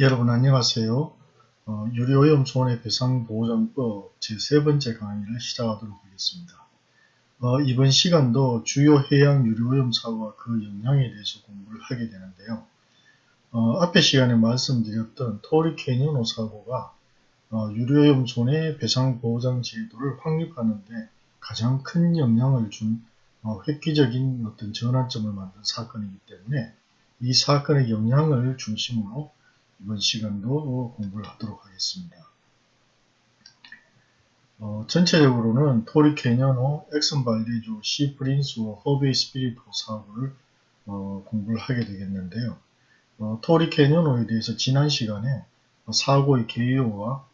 여러분 안녕하세요. 어, 유료오염 손해 배상보장법 제3번째 강의를 시작하도록 하겠습니다. 어, 이번 시간도 주요 해양 유료오염 사고와 그 영향에 대해서 공부를 하게 되는데요. 어, 앞에 시간에 말씀드렸던 토리캐니노 사고가 어, 유료오염 손해 배상보장 제도를 확립하는데 가장 큰 영향을 준 어, 획기적인 어떤 전환점을 만든 사건이기 때문에 이 사건의 영향을 중심으로 이번 시간도 공부를 하도록 하겠습니다. 어, 전체적으로는 토리 캐년호, 엑슨 발데즈, 시 프린스와 허베이 스피리트 사고를 어, 공부를 하게 되겠는데요. 어, 토리 캐년호에 대해서 지난 시간에 사고의 개요와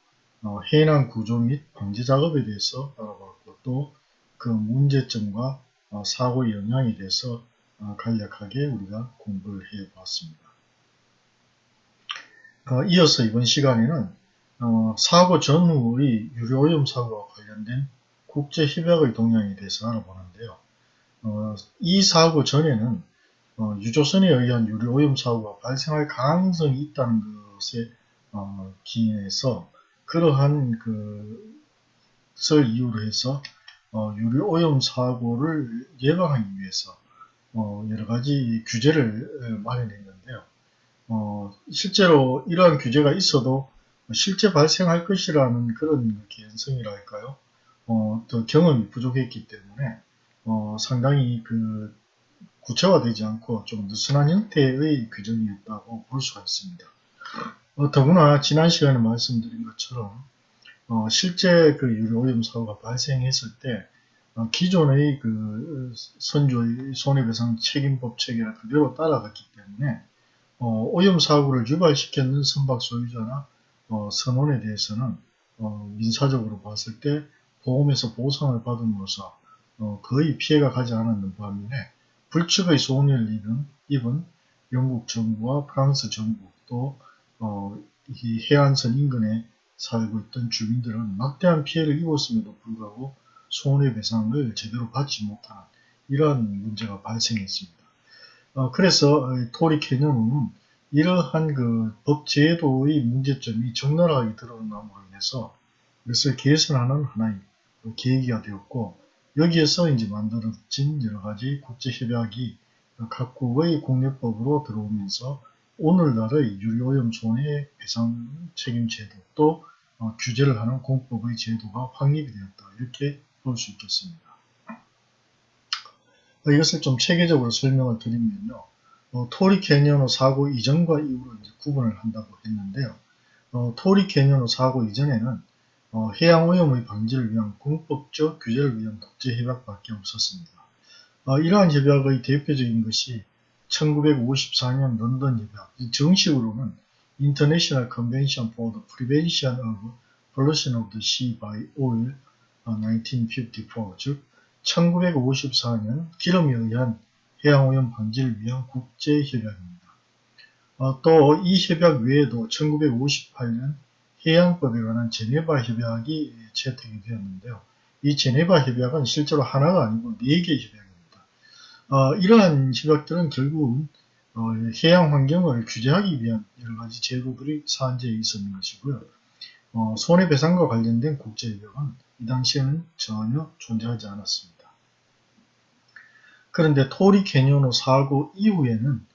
어, 해난 구조 및 방제 작업에 대해서 알아봤고 또 그 문제점과 어, 사고의 영향에 대해서 어, 간략하게 우리가 공부를 해 봤습니다. 어, 이어서 이번 시간에는 어, 사고 전후의 유료오염 사고와 관련된 국제협약의 동향에 대해서 알아보는데요. 어, 이 사고 전에는 어, 유조선에 의한 유료오염 사고가 발생할 가능성이 있다는 것에 어, 기인해서 그러한 그설 이유로 해서 어, 유료오염 사고를 예방하기 위해서 여러가지 규제를 마련했는데요. 어, 실제로 이러한 규제가 있어도 실제 발생할 것이라는 그런 개연성이랄까요? 어, 또 경험이 부족했기 때문에 어, 상당히 그 구체화되지 않고 좀 느슨한 형태의 규정이었다고 볼 수가 있습니다. 어, 더구나 지난 시간에 말씀드린 것처럼 어, 실제 그 유료오염 사고가 발생했을 때 어, 기존의 그 선조의 손해배상 책임법 체계를 그대로 따라갔기 때문에 어, 오염 사고를 유발시켰는 선박 소유자나 어, 선원에 대해서는 어, 민사적으로 봤을 때 보험에서 보상을 받음으로써 어, 거의 피해가 가지 않았는 반면에 불측의 손해를 입은, 입은 영국 정부와 프랑스 정부 또 어, 이 해안선 인근에 살고 있던 주민들은 막대한 피해를 입었음에도 불구하고 손해배상을 제대로 받지 못하는 이러한 문제가 발생했습니다. 어, 그래서 토리 캐년은 이러한 그 법제도의 문제점이 적나라하게 드러남으로 인해서 이것을 개선하는 하나의 그 계기가 되었고 여기에서 이제 만들어진 여러 가지 국제협약이 각국의 공유법으로 들어오면서 오늘날의 유료오염 손해 배상 책임 제도 또 어, 규제를 하는 공법의 제도가 확립이 되었다 이렇게 볼 수 있겠습니다. 이것을 좀 체계적으로 설명을 드리면요. 어, 토리 캐니언호 사고 이전과 이후로 구분을 한다고 했는데요. 어, 토리 캐니언호 사고 이전에는 어, 해양 오염의 방지를 위한 공법적 규제를 위한 국제 협약밖에 없었습니다. 어, 이러한 협약의 대표적인 것이 1954년 런던 협약, 정식으로는 International Convention for the Prevention of Pollution of the Sea by Oil 1954, 어, 즉 1954년 기름에 의한 해양오염 방지를 위한 국제협약입니다. 어, 또이 협약 외에도 1958년 해양법에 관한 제네바 협약이 채택이 되었는데요. 이 제네바 협약은 실제로 하나가 아니고 4개 협약입니다. 어, 이러한 협약들은 결국은 어, 해양 환경을 규제하기 위한 여러가지 제도들이 사안제에 있었는 것이고요. 어, 손해배상과 관련된 국제협약은 이 당시에는 전혀 존재하지 않았습니다. 그런데 토리 캐니오노 사고 이후에는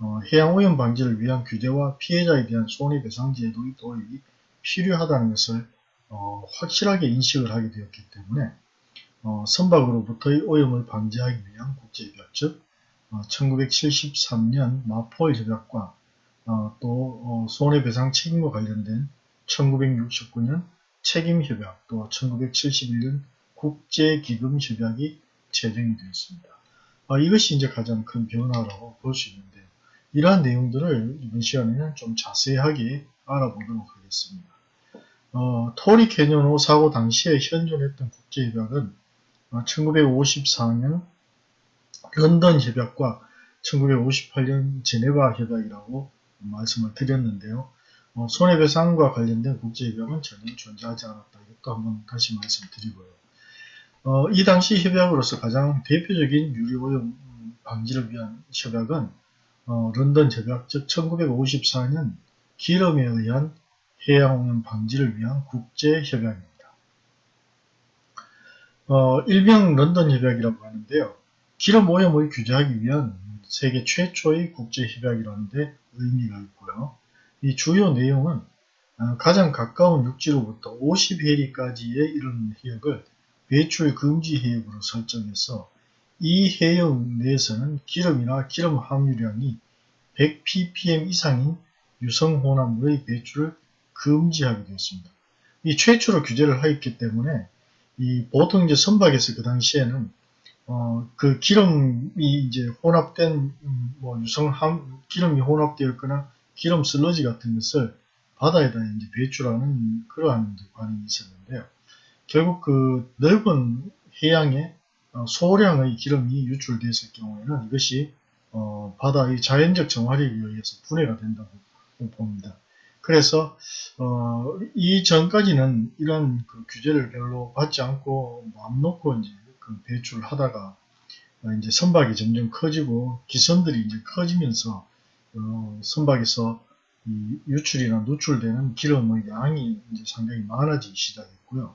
어, 해양오염 방지를 위한 규제와 피해자에 대한 손해배상 제도의 도입이 필요하다는 것을 어, 확실하게 인식을 하게 되었기 때문에 어, 선박으로부터의 오염을 방지하기 위한 국제협약 즉 1973년 마폴 협약과 어, 또 어, 손해배상 책임과 관련된 1969년 책임협약 또 1971년 국제기금협약이 제정이 되었습니다. 아, 이것이 이제 가장 큰 변화라고 볼 수 있는데요. 이러한 내용들을 이번 시간에는 좀 자세하게 알아보도록 하겠습니다. 어, 토리 캐년호 사고 당시에 현존했던 국제협약은 1954년 어, 런던 협약과 1958년 제네바 협약이라고 말씀을 드렸는데요. 어, 손해배상과 관련된 국제협약은 전혀 존재하지 않았다. 이것도 한번 다시 말씀드리고요. 어, 이 당시 협약으로서 가장 대표적인 유리오염 방지를 위한 협약은 어, 런던 협약, 즉 1954년 기름에 의한 해양오염 방지를 위한 국제협약입니다. 어, 일명 런던 협약이라고 하는데요. 기름 오염을 규제하기 위한 세계 최초의 국제협약이라는데 의미가 있고요. 이 주요 내용은 어, 가장 가까운 육지로부터 50해리까지의 이런 해역을 배출 금지 해역으로 설정해서 이 해역 내에서는 기름이나 기름 함유량이 100ppm 이상인 유성혼합물의 배출을 금지하게 되었습니다. 이 최초로 규제를 하였기 때문에 이 보통 이제 선박에서 그 당시에는 어, 그 기름이 이제 혼합된 음, 뭐 유성함 기름이 혼합되었거나 기름 슬러지 같은 것을 바다에다 이제 배출하는 그러한 관이 있었는데요. 결국 그 넓은 해양에 어, 소량의 기름이 유출됐을 경우에는 이것이 어, 바다의 자연적 정화력에 의해서 분해가 된다고 봅니다. 그래서 어, 이 전까지는 이런 그 규제를 별로 받지 않고 마음 놓고 이제 그 배출을 하다가 어, 이제 선박이 점점 커지고 기선들이 이제 커지면서 어, 선박에서 유출이나 누출되는 기름의 양이 이제 상당히 많아지기 시작했고요.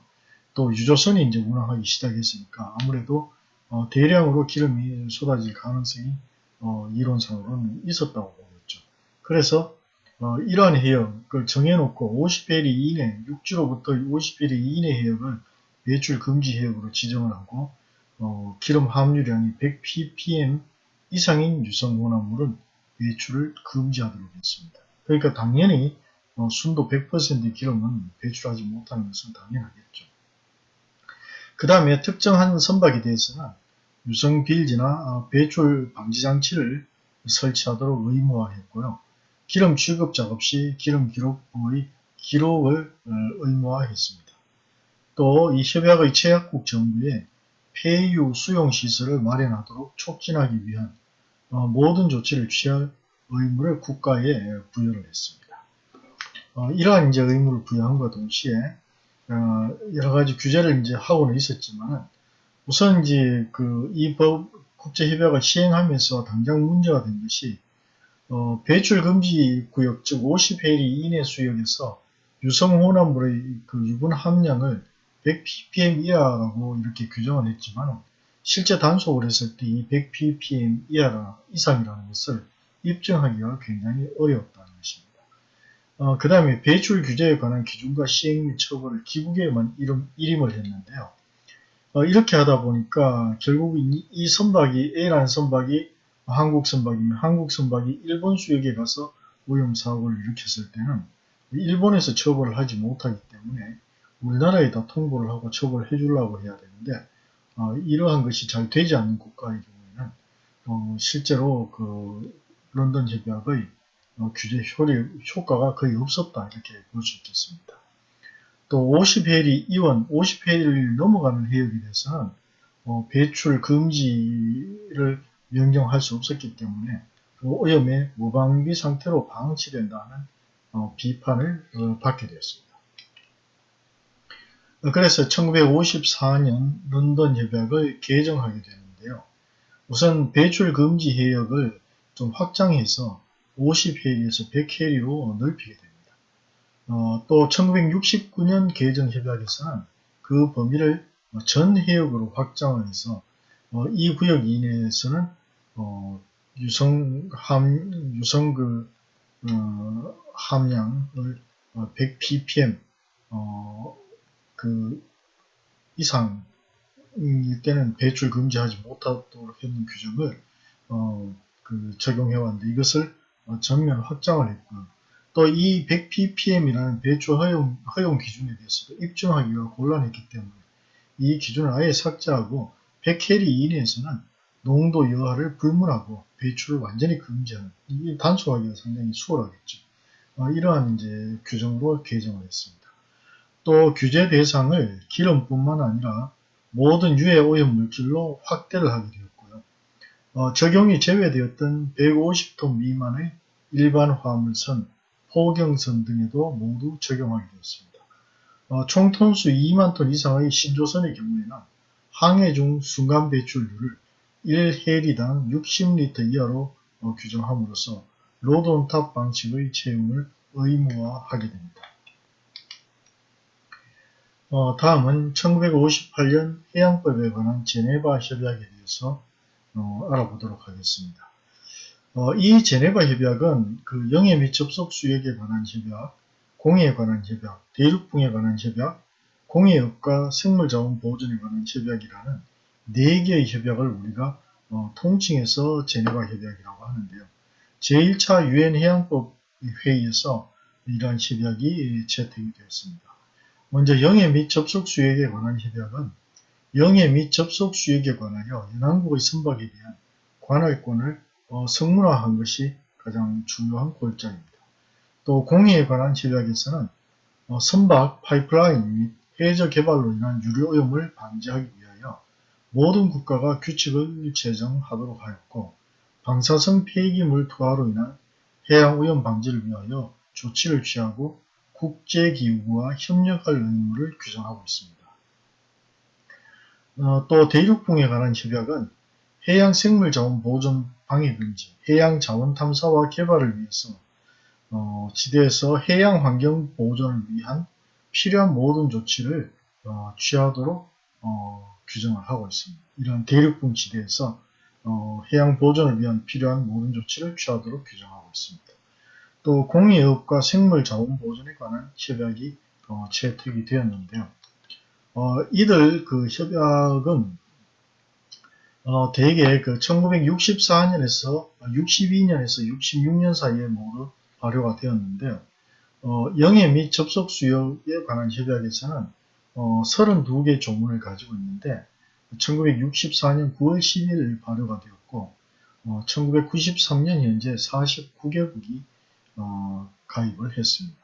또 유조선이 이제 운항하기 시작했으니까 아무래도 어, 대량으로 기름이 쏟아질 가능성이 어, 이론상으로는 있었다고 보겠죠. 그래서 어, 이러한 해역을 정해놓고 50배리 이내, 육지로부터 50배리 이내 해역을 배출 금지 해역으로 지정을 하고 어, 기름 함유량이 100ppm 이상인 유성온화물은 배출을 금지하도록 했습니다. 그러니까 당연히 어, 순도 100%의 기름은 배출하지 못하는 것은 당연하겠죠. 그 다음에 특정한 선박에 대해서는 유성 빌지나 어, 배출 방지 장치를 설치하도록 의무화했고요. 기름 취급 작업 시 기름 기록부의 기록을 어, 의무화했습니다. 또 이 협약의 최약국 정부에 폐유 수용 시설을 마련하도록 촉진하기 위한 어, 모든 조치를 취할 의무를 국가에 부여를 했습니다. 어, 이러한 이제 의무를 부여함과 동시에 어, 여러 가지 규제를 이제 하고는 있었지만 우선 이제 그 이 법 국제협약을 시행하면서 당장 문제가 된 것이 어, 배출 금지 구역 즉 50해리 이내 수역에서 유성 혼합물의 그 유분 함량을 100ppm 이하라고 이렇게 규정을 했지만 실제 단속을 했을 때 이 100ppm 이하라 이상이라는 것을 입증하기가 굉장히 것입니다. 어, 그 다음에 배출 규제에 관한 기준과 시행 및 처벌을 기국에만 이름, 이름을 했는데요. 어, 이렇게 하다 보니까 결국 이, 이 선박이 A라는 선박이 한국 선박이면 한국 선박이 일본 수역에 가서 오염 사고를 일으켰을 때는 일본에서 처벌을 하지 못하기 때문에 우리나라에다 통보를 하고 처벌해 주려고 해야 되는데 어, 이러한 것이 잘 되지 않는 국가의 경우에는 어, 실제로 그 런던 협약의 어, 규제 효과가 거의 없었다 이렇게 볼 수 있겠습니다. 또 50해리 이원, 50해리를 넘어가는 해역에 대해서는 어, 배출 금지를 명령할 수 없었기 때문에 그 오염의 무방비 상태로 방치된다는 어, 비판을 어, 받게 되었습니다. 그래서 1954년 런던 협약을 개정하게 되는데요. 우선 배출 금지 해역을 좀 확장해서 50해리에서 100해리로 넓히게 됩니다. 어, 또 1969년 개정 협약에서는 그 범위를 전 해역으로 확장을 해서 어, 이 구역 이내에서는 어, 유성 함 유성 그 어, 함량을 100ppm 어, 그 이상일 때는 배출 금지하지 못하도록 했는 규정을 어, 그 적용해 왔는데 이것을 어, 전면 확장을 했고요. 또 이 100ppm이라는 배출 허용, 허용 기준에 대해서도 입증하기가 곤란했기 때문에 이 기준을 아예 삭제하고 100캐리 이내에서는 농도 여하를 불문하고 배출을 완전히 금지하는 이 단속하기가 상당히 수월하겠죠. 어, 이러한 이제 규정도 개정을 했습니다. 또 규제 대상을 기름뿐만 아니라 모든 유해 오염 물질로 확대를 하게 되었고요. 어, 적용이 제외되었던 150톤 미만의 일반 화물선, 포경선 등에도 모두 적용하게 되었습니다. 어, 총 톤수 2만 톤 이상의 신조선의 경우에는 항해 중 순간 배출률을 1해리당 60리터 이하로 어, 규정함으로써 load on top 방식의 채용을 의무화하게 됩니다. 어, 다음은 1958년 해양법에 관한 제네바 협약에 대해서 어, 알아보도록 하겠습니다. 어, 이 제네바 협약은 그 영해 및 접속 수역에 관한 협약, 공해에 관한 협약, 대륙붕에 관한 협약, 공해업과 생물자원 보존에 관한 협약이라는 4개의 협약을 우리가 어, 통칭해서 제네바 협약이라고 하는데요. 제1차 유엔 해양법 회의에서 이러한 협약이 채택이 되었습니다. 먼저 영해 및 접속 수역에 관한 협약은 영해 및 접속 수역에 관하여 연안국의 선박에 대한 관할권을 어, 성문화한 것이 가장 중요한 골자입니다. 또 공해에 관한 협약에서는 어, 선박, 파이프라인 및 해저 개발로 인한 유류 오염을 방지하기 위하여 모든 국가가 규칙을 제정하도록 하였고 방사성 폐기물 투하로 인한 해양 오염 방지를 위하여 조치를 취하고 국제기구와 협력할 의무를 규정하고 있습니다. 어, 또 대륙붕에 관한 협약은 해양생물자원 보존 방해금지, 해양자원 탐사와 개발을 위해서 어, 지대에서 해양환경 보존을 위한 필요한 모든 조치를 어, 취하도록 어, 규정을 하고 있습니다. 이런 대륙붕 지대에서 어, 해양 보존을 위한 필요한 모든 조치를 취하도록 규정하고 있습니다. 또 공해업과 생물 자원 보존에 관한 협약이 어, 채택이 되었는데요. 어, 이들 그 협약은 어, 대개 그 1964년에서 62년에서 66년 사이에 모두 발효가 되었는데요. 어, 영해 및 접속 수역에 관한 협약에서는 어, 32개 조문을 가지고 있는데 1964년 9월 10일 발효가 되었고 어, 1993년 현재 49개국이 어, 가입을 했습니다.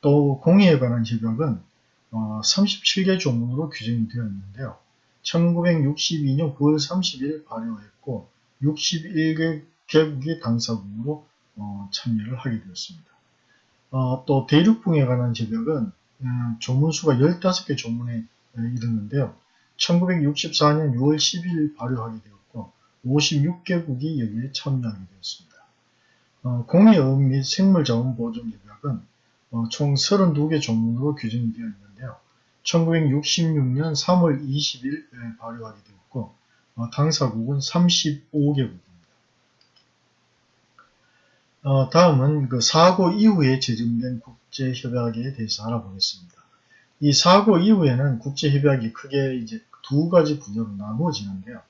또 공해에 관한 협약은 어, 37개 조문으로 규정이 되어 있는데요. 1962년 9월 30일 발효했고 61개국이 당사국으로 어, 참여를 하게 되었습니다. 어, 또 대륙붕에 관한 협약은 음, 조문수가 15개 조문에 이르는데요. 1964년 6월 10일 발효하게 되었고 56개국이 여기에 참여하게 되었습니다. 어, 공해업 및 생물자원 보존협약은 어, 총 32개 조문으로 규정이 되어 있는데요. 1966년 3월 20일 발효하게 되었고 어, 당사국은 35개국입니다. 어, 다음은 그 사고 이후에 제정된 국제협약에 대해서 알아보겠습니다. 이 사고 이후에는 국제협약이 크게 이제 두 가지 분야로 나누어지는데요.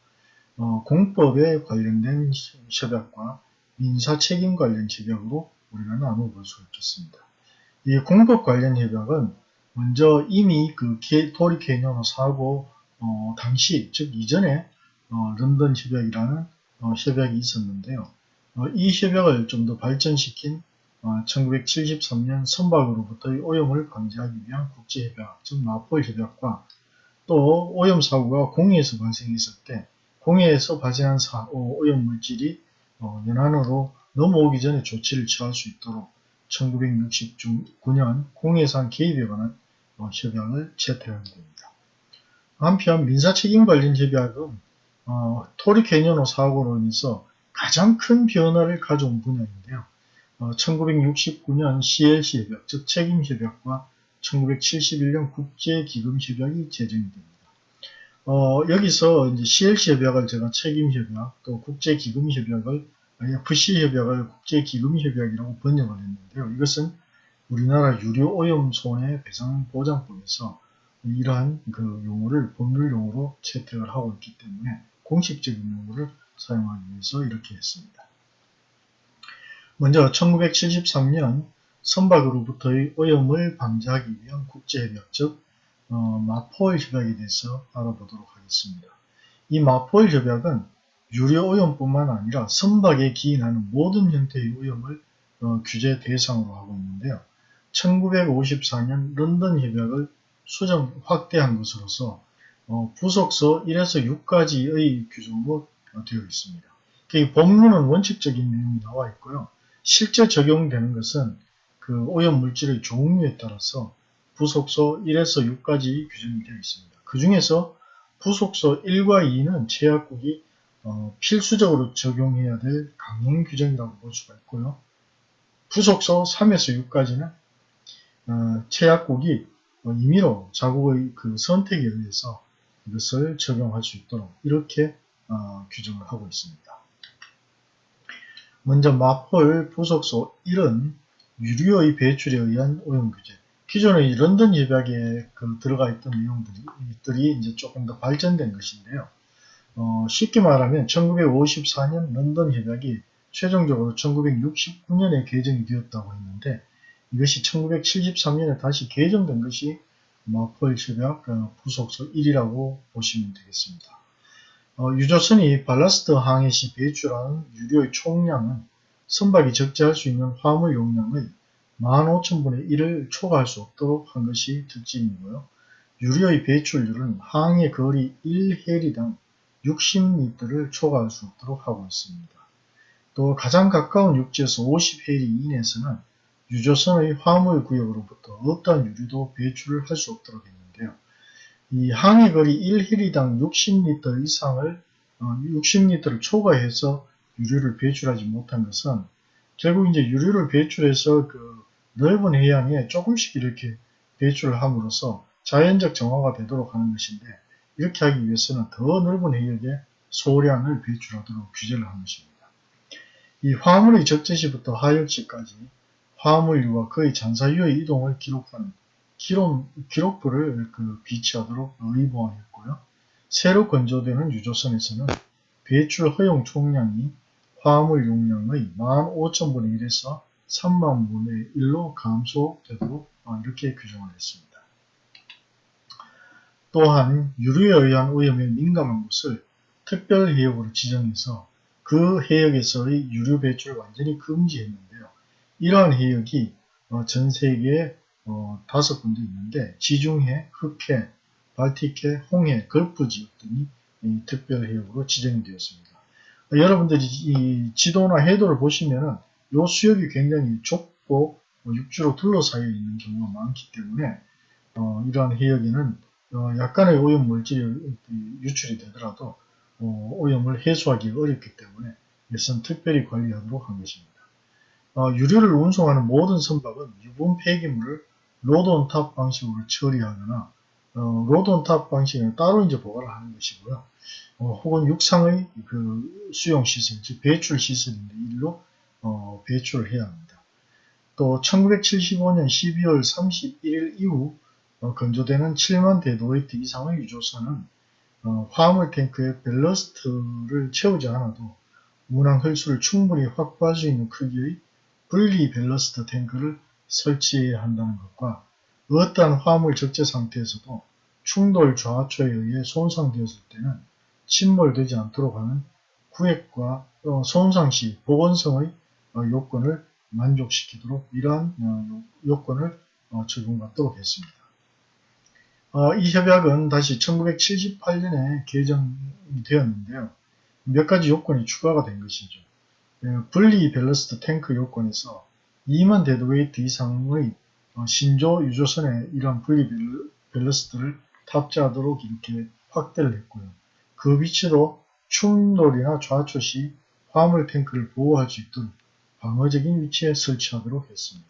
어, 공법에 관련된 협약과 민사 책임 관련 협약으로 우리가 나누어 볼수 있겠습니다. 이 공법 관련 협약은 먼저 이미 그 토리 케이노노 사고 어, 당시 즉 이전에 어, 런던 협약이라는 어, 협약이 있었는데요. 어, 이 협약을 좀 더 발전시킨 1973년 어, 선박으로부터의 오염을 방지하기 위한 국제협약, 즉 마폴 협약과 또 오염 사고가 공해에서 발생했을 때 공해에서 발생한 사, 어, 오염 물질이 연안으로 넘어오기 전에 조치를 취할 수 있도록 1969년 공해산 개입에 관한 협약을 채택하게 됩니다. 한편 민사책임 관련 협약은 어, 토리 사고로 인해서 가장 큰 변화를 가져온 분야인데요. 어, 1969년 CLC 협약, 즉 책임 협약과 1971년 국제기금 협약이 제정이 됩니다. 어, 여기서 이제 CLC 협약을 제가 책임 협약, 또 국제기금 협약을 FC협약을 국제기금 협약이라고 번역을 했는데요. 이것은 우리나라 유료 오염 손해 배상 보장법에서 이러한 그 용어를 법률 용어로 채택을 하고 있기 때문에 공식적인 용어를 사용하기 위해서 이렇게 했습니다. 먼저 1973년 선박으로부터의 오염을 방지하기 위한 국제협약 즉 어, 마포일 협약에 대해서 알아보도록 하겠습니다. 이 마포일 협약은 유료 오염뿐만 아니라 선박에 기인하는 모든 형태의 오염을 어, 규제 대상으로 하고 있는데요. 1954년 런던 협약을 수정 확대한 것으로서 어, 부속서 1에서 6까지의 규정으로 되어 있습니다. 그 법문은 원칙적인 내용이 나와 있고요. 실제 적용되는 것은 그 오염 물질의 종류에 따라서 부속서 1에서 6까지 규정이 되어 있습니다. 그 중에서 부속서 1과 2는 제약국이 어, 필수적으로 적용해야 될 강행 규정이라고 볼 수가 있고요. 부속소 3에서 6까지는 어, 최약국이 어, 임의로 자국의 그 선택에 의해서 이것을 적용할 수 있도록 이렇게 어, 규정을 하고 있습니다. 먼저 마폴 부속소 1은 유류의 배출에 의한 오염 규제. 기존의 런던 협약에 그 들어가 있던 내용들이 이제 조금 더 발전된 것인데요. 어, 쉽게 말하면 1954년 런던 협약이 최종적으로 1969년에 개정이 되었다고 했는데 이것이 1973년에 다시 개정된 것이 협약 어, 부속소 1이라고 보시면 되겠습니다. 어, 유조선이 발라스트 항해 시 배출하는 유료의 총량은 선박이 적재할 수 있는 화물 용량의 15,000분의 1을 초과할 수 없도록 한 것이 특징이고요. 유료의 배출률은 항해 거리 1해리당 60리터를 초과할 수 없도록 하고 있습니다. 또 가장 가까운 육지에서 50해리 이내에서는 유조선의 화물 구역으로부터 어떠한 유류도 배출을 할 수 없도록 했는데요. 이 항해 거리 1해리당 60리터 이상을 60리터를 어, 초과해서 유류를 배출하지 못한 것은 결국 이제 유류를 배출해서 그 넓은 해양에 조금씩 이렇게 배출을 함으로써 자연적 정화가 되도록 하는 것인데 이렇게 하기 위해서는 더 넓은 해역에 소량을 배출하도록 규제를 한 것입니다. 이 화물의 적재시부터 하역시까지 화물류와 그의 잔사유의 이동을 기록하는 기록, 기록부를 그 비치하도록 의무화했고요. 새로 건조되는 유조선에서는 배출 허용 총량이 화물 용량의 15,000분의 1에서 3만 분의 1로 감소되도록 어, 이렇게 규정을 했습니다. 또한 유류에 의한 오염에 민감한 곳을 특별 해역으로 지정해서 그 해역에서의 유류 배출을 완전히 금지했는데요. 이러한 해역이 어, 전 세계에 어, 다섯 군데 있는데 지중해, 흑해, 발틱해, 홍해, 걸프 지역 등이 특별 해역으로 지정이 되었습니다. 여러분들이 이 지도나 해도를 보시면은 이 수역이 굉장히 좁고 뭐 육지로 둘러싸여 있는 경우가 많기 때문에 어, 이러한 해역에는 어, 약간의 오염 물질이 유출이 되더라도 어, 오염을 해소하기 어렵기 때문에 이것은 특별히 관리하도록 한 것입니다. 어, 유류를 운송하는 모든 선박은 유분 폐기물을 load on top 방식으로 처리하거나 어, load on top 방식을 따로 이제 보관을 하는 것이고요. 어, 혹은 육상의 그 수용 시설, 즉 배출 시설인데 일로 어, 배출을 해야 합니다. 또 1975년 12월 31일 이후 어, 건조되는 7만 deadweight 이상의 유조선은 어, 화물 탱크에 밸러스트를 채우지 않아도 운항 흘수를 충분히 확보할 수 있는 크기의 분리 밸러스트 탱크를 설치해야 한다는 것과 어떠한 화물 적재 상태에서도 충돌 좌초에 의해 손상되었을 때는 침몰되지 않도록 하는 구획과 어, 손상 시 보건성의 어, 요건을 만족시키도록 이러한 어, 요건을 적용받도록 했습니다. 이 협약은 다시 1978년에 개정이 되었는데요. 몇 가지 요건이 추가가 된 것이죠. 분리 밸러스트 탱크 요건에서 2만 deadweight 이상의 신조 유조선에 이러한 분리 밸러스트를 탑재하도록 이렇게 확대를 했고요. 그 위치로 충돌이나 좌초 시 화물 탱크를 보호할 수 있도록 방어적인 위치에 설치하도록 했습니다.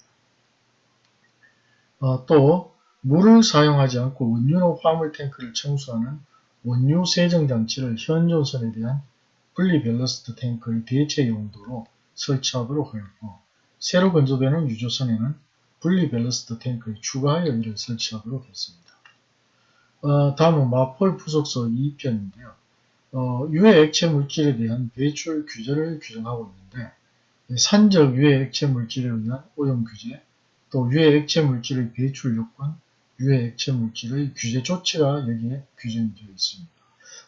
어, 또 물을 사용하지 않고 원유로 화물 탱크를 청소하는 원유 세정 장치를 현존선에 대한 분리 밸러스트 탱크의 대체 용도로 설치하도록 하였고 새로 건조되는 유조선에는 분리 밸러스트 탱크의 추가하여 이를 설치하도록 했습니다. 어, 다음은 MARPOL 부속서 2편인데요. 어, 유해 액체 물질에 대한 배출 규제를 규정하고 있는데 산적 유해 액체 물질에 의한 오염 규제, 또 유해 액체 물질의 배출 요건, 유해 액체 물질의 규제 조치가 여기에 규정이 되어 있습니다.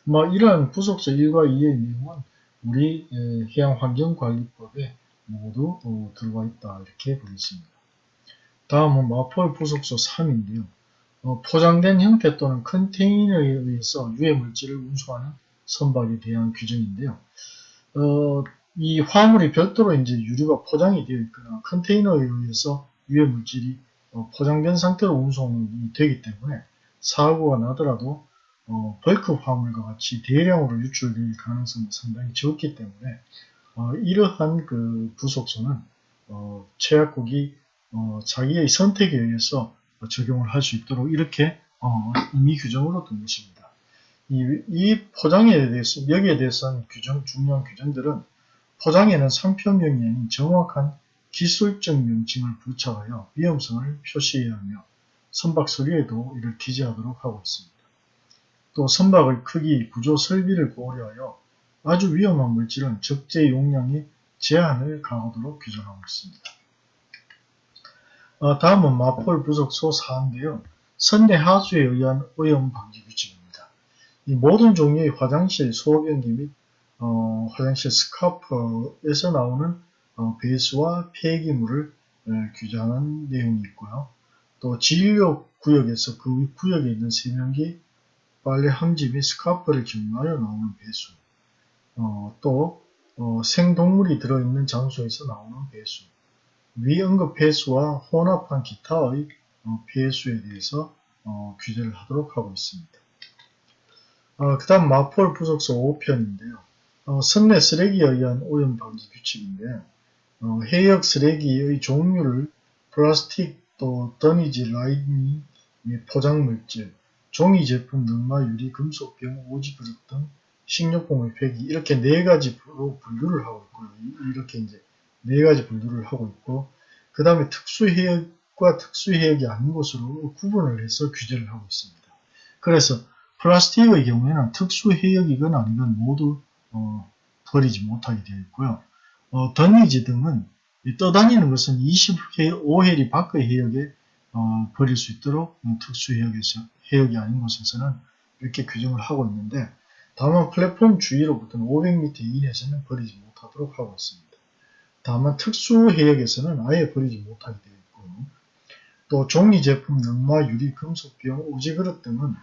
뭐 이러한 부속서 1과 2의 내용은 우리 해양환경관리법에 모두 어, 들어가 있다 이렇게 보겠습니다. 다음은 마폴 부속서 3인데요. 어, 포장된 형태 또는 컨테이너에 의해서 유해 물질을 운송하는 선박에 대한 규정인데요. 어, 이 화물이 별도로 이제 유류가 포장이 되어 있거나 컨테이너에 의해서 유해 물질이 어, 포장된 상태로 운송이 되기 때문에 사고가 나더라도 어, 벌크 화물과 같이 대량으로 유출될 가능성이 상당히 적기 때문에 어, 이러한 그 부속선은 어, 최약국이 어, 자기의 선택에 의해서 적용을 할 수 있도록 이렇게 어, 임의 규정으로 둔 것입니다. 이, 이 포장에 대해서 여기에 대해서는 규정 중요한 규정들은 포장에는 상표명이 아닌 정확한 기술적 명칭을 부착하여 위험성을 표시해야 하며 선박 서류에도 이를 기재하도록 하고 있습니다. 또 선박의 크기, 구조, 설비를 고려하여 아주 위험한 물질은 적재 용량의 제한을 가하도록 규정하고 있습니다. 어, 다음은 마폴 부속소 4인데요. 선내 하수에 의한 오염 방지 규칙입니다. 이 모든 종류의 화장실, 소변기 및 어, 화장실 스카프에서 나오는 어, 배수와 폐기물을 에, 규정하는 내용이 있고요. 또 진료 구역에서 그 구역에 있는 세면기, 빨래 및 스카프를 경로하여 나오는 배수, 어, 또 어, 생동물이 들어있는 장소에서 나오는 배수, 위 언급 배수와 혼합한 기타의 어, 배수에 대해서 어, 규제를 하도록 하고 있습니다. 어, 그 다음 마폴 부속소 5편인데요. 어, 선내 쓰레기에 의한 오염 방지 규칙인데 어, 해역 쓰레기의 종류를 플라스틱 또 더니지 라이닝 포장물질, 종이 제품, 능마, 유리, 금속병, 오지 그릇 등 식료품의 폐기 이렇게 네 가지로 분류를 하고 있고요. 이렇게 이제 네 가지 분류를 하고 있고 그 다음에 특수해역과 특수해역이 아닌 것으로 구분을 해서 규제를 하고 있습니다. 그래서 플라스틱의 경우에는 특수해역이건 아니건 모두 어, 버리지 못하게 되어 있고요. 어, 던니지 등은 떠다니는 것은 25해리 밖의 해역에 어, 버릴 수 있도록 특수해역에서 해역이 아닌 곳에서는 이렇게 규정을 하고 있는데 다만 플랫폼 주위로부터는 500m 이내에서는 버리지 못하도록 하고 있습니다. 다만 특수 해역에서는 아예 버리지 못하게 되어 있고 또 종이 제품, 능마, 유리, 금속병, 오지그릇 등은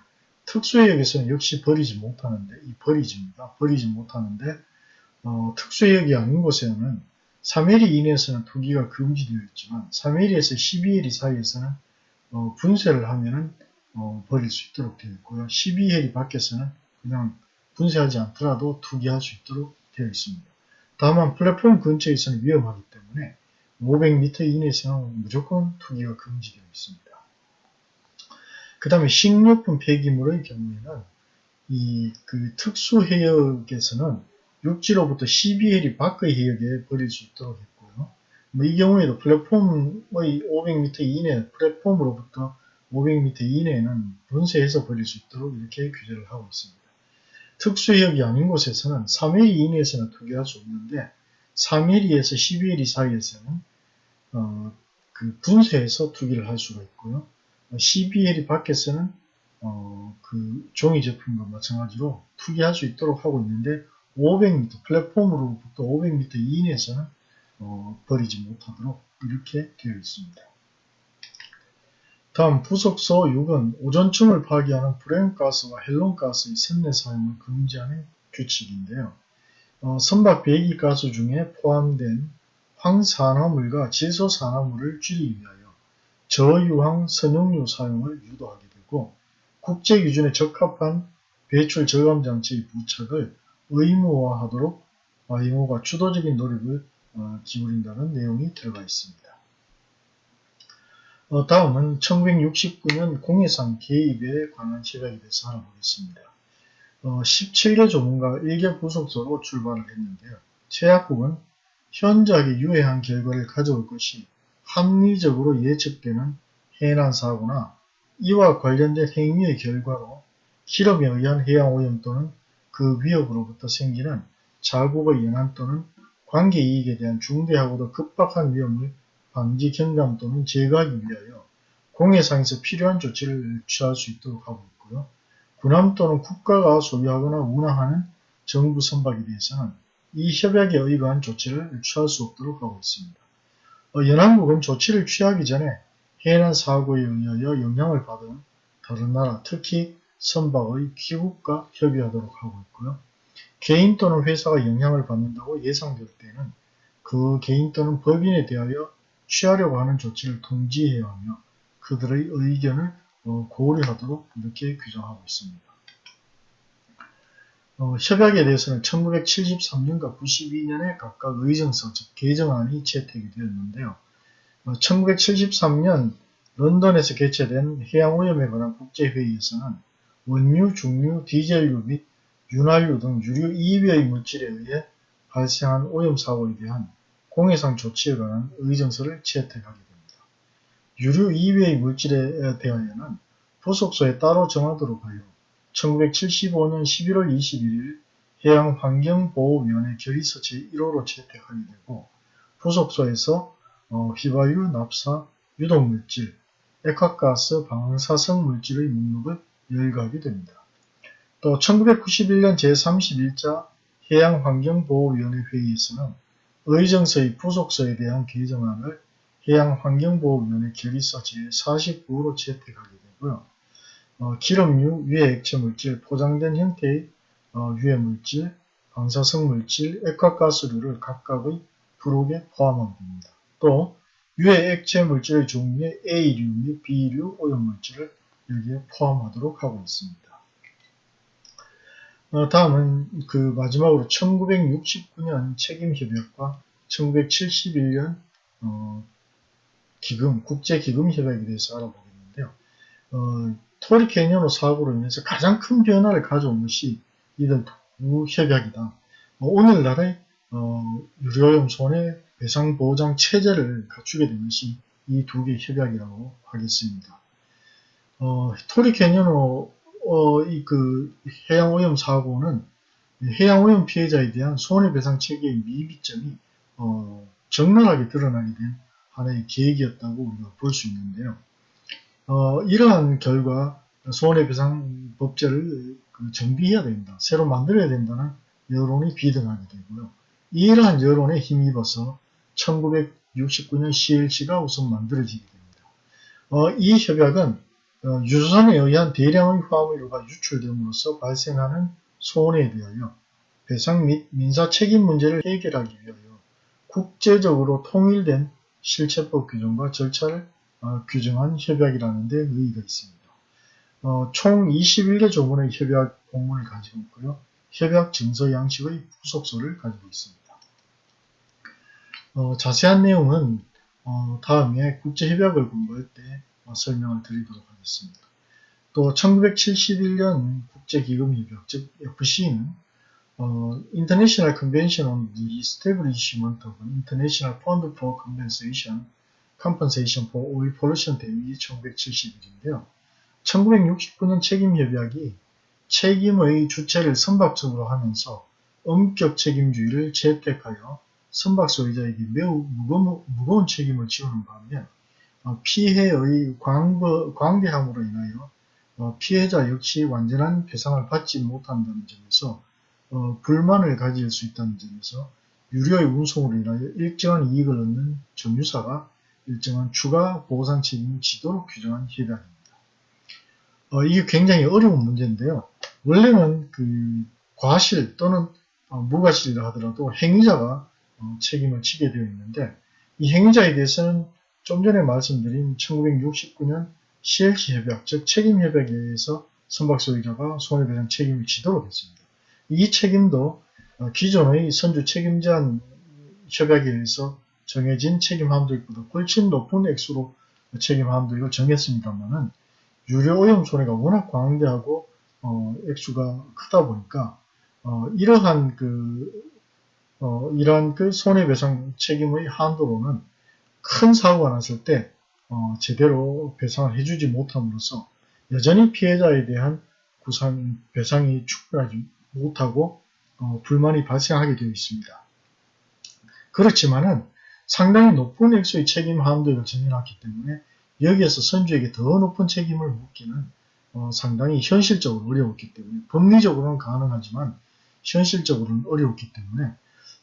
특수 해역에서는 역시 버리지 못하는데 이 버리지입니다. 버리지 못하는데 어, 특수 해역이 아닌 곳에는 3mm 이내에서는 투기가 금지되어 있지만 3mm에서 12mm 사이에서는 어, 분쇄를 하면은 어, 버릴 수 있도록 되어 있고요. 12mm 밖에서는 그냥 분쇄하지 않더라도 투기할 수 있도록 되어 있습니다. 다만 플랫폼 근처에서는 위험하기 때문에 500m 이내에서는 무조건 투기가 금지되어 있습니다. 그 다음에 식료품 폐기물의 경우에는 이 그 특수 해역에서는 육지로부터 12해리 밖의 해역에 버릴 수 있도록 했고요. 뭐 이 경우에도 플랫폼의 500m 이내, 플랫폼으로부터 500m 이내에는 분쇄해서 버릴 수 있도록 이렇게 규제를 하고 있습니다. 특수해역이 아닌 곳에서는 3mm 이내에서는 투기할 수 없는데 3mm에서 12mm 사이에서는 어, 그 분쇄해서 투기를 할 수가 있고요. 12mm 밖에서는 어, 그 종이 제품과 마찬가지로 투기할 수 있도록 하고 있는데 500m 플랫폼으로부터 500m 이내에서는 어, 버리지 못하도록 이렇게 되어 있습니다. 다음 부속서 6은 오존층을 파괴하는 브레온가스와 헬론가스의 선내 사용을 금지하는 규칙인데요. 어, 선박 배기가스 중에 포함된 황산화물과 질소산화물을 줄이기 위하여 저유황 선용유 사용을 유도하게 되고 국제 기준에 적합한 배출 저감 장치의 부착을 의무화하도록 IMO가 주도적인 노력을 어, 기울인다는 내용이 들어가 있습니다. 어, 다음은 1969년 공해상 개입에 관한 시각에 대해서 알아보겠습니다. 어, 17개 조문과 1개 부속서로 출발을 했는데요. 최약국은 현저하게 유해한 결과를 가져올 것이 합리적으로 예측되는 해난 사고나 이와 관련된 행위의 결과로 실험에 의한 해양오염 또는 그 위협으로부터 생기는 자국의 연한 또는 관계이익에 대한 중대하고도 급박한 위험을 방지 경감 또는 제거하기 위하여 공해상에서 필요한 조치를 취할 수 있도록 하고 있고요. 군함 또는 국가가 소유하거나 운항하는 정부 선박에 대해서는 이 협약에 의거한 조치를 취할 수 없도록 하고 있습니다. 어, 연합국은 조치를 취하기 전에 해난 사고에 의하여 영향을 받은 다른 나라, 특히 선박의 귀국과 협의하도록 하고 있고요. 개인 또는 회사가 영향을 받는다고 예상될 때는 그 개인 또는 법인에 대하여 취하려고 하는 조치를 통지해야 하며 그들의 의견을 어, 고려하도록 이렇게 규정하고 있습니다. 어, 협약에 대해서는 1973년과 92년에 각각 의정서, 즉 개정안이 채택이 되었는데요. 어, 1973년 런던에서 개최된 해양오염에 관한 국제회의에서는 원유, 중유, 디젤유 및 윤활유 등 유류 2위의 물질에 의해 발생한 오염 사고에 대한 공해상 조치에 관한 의정서를 채택하게 됩니다. 유류 2위의 물질에 대하여는 부속소에 따로 정하도록 하여 1975년 11월 21일 해양환경보호위원회 결의서 제1호로 채택하게 되고 부속소에서 어, 휘발유, 납사, 유독물질, 액화가스, 방사성 물질의 목록을 열거하게 됩니다. 또 1991년 제31자 해양환경보호위원회 회의에서는 의정서의 부속서에 대한 개정안을 해양환경보호위원회 결의서 제49호로 채택하게 되고요. 어, 기름류, 유해액체물질, 포장된 형태의 어, 유해물질, 방사성 물질, 액화가스류를 각각의 부록에 포함하게 됩니다. 또 유해액체 물질의 종류에 A류 및 B류 오염물질을 여기에 포함하도록 하고 있습니다. 어, 다음은 그 마지막으로 1969년 책임협약과 1971년 어, 기금, 국제기금협약에 대해서 알아보겠는데요. 어, 토리 캐니언호 사고로 인해서 가장 큰 변화를 가져온 것이 이들 두 협약이다. 어, 오늘날의 어, 유료오염 손해 배상 보장 체제를 갖추게 된 것이 이 두 개의 협약이라고 하겠습니다. 어, 토리 캐니언호 어, 이그 해양 오염 사고는 해양 오염 피해자에 대한 손해배상 체계의 미비점이 어, 적나라하게 드러나게 된 하나의 계획이었다고 우리가 볼 수 있는데요. 어, 이러한 결과 손해배상 법제를 그 정비해야 된다. 새로 만들어야 된다는 여론이 비등하게 되고요. 이러한 여론에 힘입어서 1969년 CLC가 우선 만들어지게 됩니다. 어, 이 협약은 어, 유조산에 의한 대량의 화물류가 유출됨으로써 발생하는 손해에 대하여 배상 및 민사 책임 문제를 해결하기 위하여 국제적으로 통일된 실체법 규정과 절차를 어, 규정한 협약이라는 데 의의가 있습니다. 어, 총 21개 조문의 협약 공문을 가지고 있고요. 협약 증서 양식의 부속서를 가지고 있습니다. 어, 자세한 내용은 어, 다음에 국제협약을 공부할 때 어, 설명을 드리도록 하겠습니다. 또 1971년 국제기금협약 즉 FC는 어, International Convention on the Establishment of International Fund for Compensation, Compensation for Oil Pollution 대위 1971인데요. 1969년 책임협약이 책임의 주체를 선박적으로 하면서 엄격 책임주의를 채택하여 선박 소유자에게 매우 무거운, 무거운 책임을 지우는 반면 어, 피해의 광버, 광대함으로 인하여 어, 피해자 역시 완전한 배상을 받지 못한다는 점에서 어, 불만을 가질 수 있다는 점에서 유료의 운송으로 인하여 일정한 이익을 얻는 점유사가 일정한 추가 보상 책임을 지도록 규정한 협약입니다. 어, 이게 굉장히 어려운 문제인데요. 원래는 그 과실 또는 어, 무과실이라 하더라도 행위자가 어, 책임을 지게 되어 있는데 이 행위자에 대해서는 좀 전에 말씀드린 1969년 CLC 협약, 즉 책임 협약에 의해서 선박 소유자가 손해배상 책임을 지도록 했습니다. 이 책임도 어, 기존의 선주 책임제한 협약에 의해서 정해진 책임 한도액보다 훨씬 높은 액수로 책임 한도액을 정했습니다만은 유료 오염 손해가 워낙 광대하고 어, 액수가 크다 보니까 어, 이러한 그 어, 이러한 그 손해배상 책임의 한도로는 큰 사고가 났을 때 어, 제대로 배상을 해주지 못함으로써 여전히 피해자에 대한 구상 배상이 충분하지 못하고 어, 불만이 발생하게 되어 있습니다. 그렇지만은 상당히 높은 액수의 책임 한도를 정해놨기 때문에 여기에서 선주에게 더 높은 책임을 묻기는 어, 상당히 현실적으로 어려웠기 때문에 법리적으로는 가능하지만 현실적으로는 어려웠기 때문에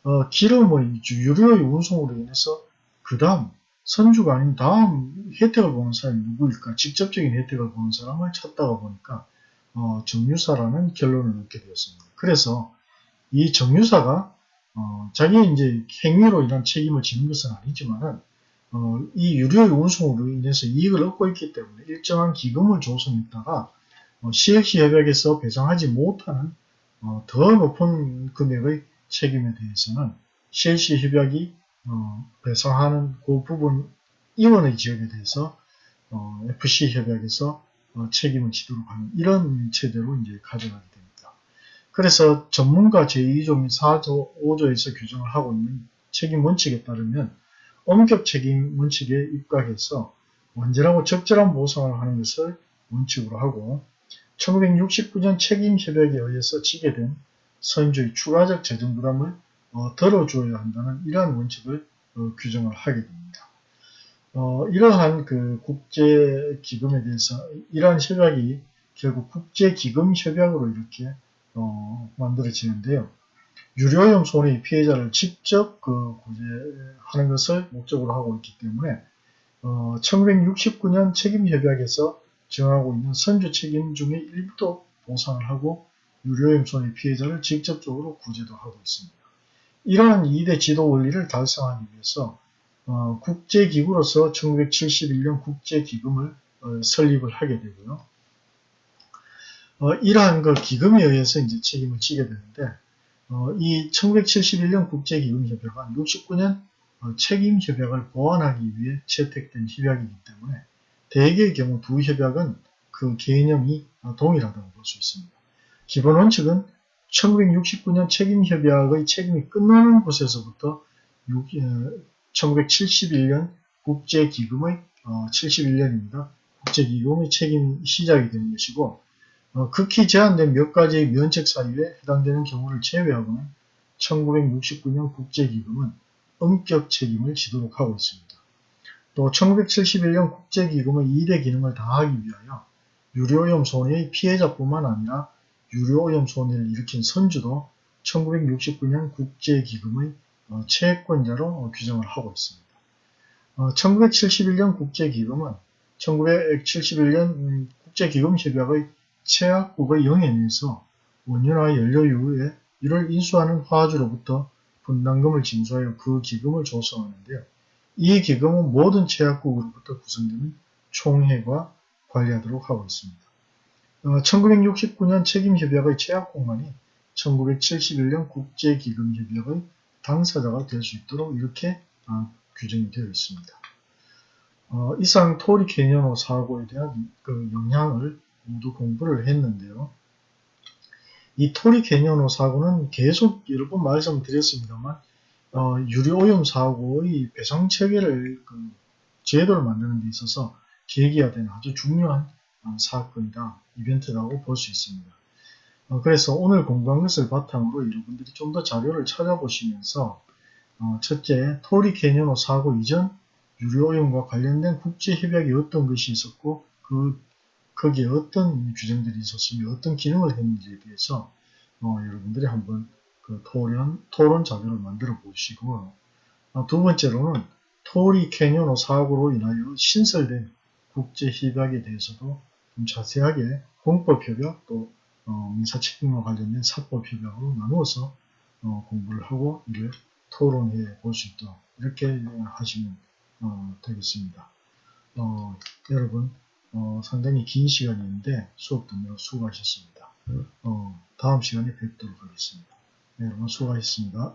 어, 기름의 유료의 운송으로 인해서 그 다음 선주가 아닌 다음 혜택을 보는 사람이 누구일까? 직접적인 혜택을 보는 사람을 찾다가 보니까 어, 정유사라는 결론을 얻게 되었습니다. 그래서 이 정유사가 어, 자기의 이제 행위로 인한 책임을 지는 것은 아니지만은 어, 이 유료의 운송으로 인해서 이익을 얻고 있기 때문에 일정한 기금을 조성했다가 어, CX 협약에서 배상하지 못하는 어, 더 높은 금액의 책임에 대해서는 CLC 협약이 어, 배상하는 그 부분 이원의 지역에 대해서 어, FC 협약에서 어, 책임을 지도록 하는 이런 체제로 이제 가져가게 됩니다. 그래서 전문가 제2조 및 4조, 5조에서 규정을 하고 있는 책임 원칙에 따르면 엄격 책임 원칙에 입각해서 원전하고 적절한 보상을 하는 것을 원칙으로 하고 1969년 책임 협약에 의해서 지게 된 선주의 추가적 재정 부담을 어, 덜어줘야 한다는 이러한 원칙을 어, 규정을 하게 됩니다. 어, 이러한 그 국제기금에 대해서 이러한 협약이 결국 국제기금 협약으로 이렇게 어, 만들어지는데요. 유료염 손해 피해자를 직접 그 구제하는 것을 목적으로 하고 있기 때문에 어, 1969년 책임협약에서 정하고 있는 선주 책임 중에 일부도 보상을 하고 유료염 손해 피해자를 직접적으로 구제도 하고 있습니다. 이러한 2대 지도 원리를 달성하기 위해서 어, 국제기구로서 1971년 국제기금을 어, 설립을 하게 되고요. 어, 이러한 그 기금에 의해서 이제 책임을 지게 되는데 어, 이 1971년 국제기금협약은 69년 어, 책임협약을 보완하기 위해 채택된 협약이기 때문에 대개의 경우 두 협약은 그 개념이 동일하다고 볼 수 있습니다. 기본 원칙은 1969년 책임협약의 책임이 끝나는 곳에서부터 1971년 국제기금의 71년입니다. 어, 국제기금의 책임 시작이 되는 것이고 어, 극히 제한된 몇 가지의 면책 사유에 해당되는 경우를 제외하고는 1969년 국제기금은 엄격 책임을 지도록 하고 있습니다. 또 1971년 국제기금의 2대 기능을 다하기 위하여 유료오염 손해의 피해자뿐만 아니라 유료오염 손해를 일으킨 선주도 1969년 국제기금의 어, 채권자로 어, 규정을 하고 있습니다. 1971년 어, 국제기금은 1971년 국제기금협약의 채약국의 영향에서 원유나 연료 이후에 이를 인수하는 화주로부터 분담금을 징수하여 그 기금을 조성하는데요. 이 기금은 모든 채약국으로부터 구성되는 총회가 관리하도록 하고 있습니다. 1969년 책임협약의 채약국만이 1971년 국제기금협약의 당사자가 될 수 있도록 이렇게 어, 규정이 되어 있습니다. 어, 이상 토리 캐니언호 사고에 대한 그 영향을 모두 공부를 했는데요. 이 토리 캐니언호 사고는 계속 여러 번 말씀드렸습니다만 어, 유료오염 사고의 배상 체계를 그 제도를 만드는 데 있어서 계기가 되는 아주 중요한 어, 사건이다, 이벤트라고 볼 수 있습니다. 어, 그래서 오늘 공부한 것을 바탕으로 여러분들이 좀 더 자료를 찾아보시면서 어, 첫째, 토리 캐니언호 사고 이전 유료오염과 관련된 국제협약이 어떤 것이 있었고 그 거기에 어떤 규정들이 있었으며 어떤 기능을 했는지에 대해서 어, 여러분들이 한번 그 토론, 토론 자료를 만들어 보시고 어, 두 번째로는 토리 캐니언호 사고로 인하여 신설된 국제협약에 대해서도 좀 자세하게 공법협약 또 어, 민사책임과 관련된 사법협약으로 나누어서 어, 공부를 하고 이를 토론해 볼 수 있도록 이렇게 하시면 어, 되겠습니다. 어, 여러분 상당히 긴 시간이었는데 수업 듣느라 수고하셨습니다. 다음 시간에 뵙도록 하겠습니다. 네, 여러분 수고하셨습니다.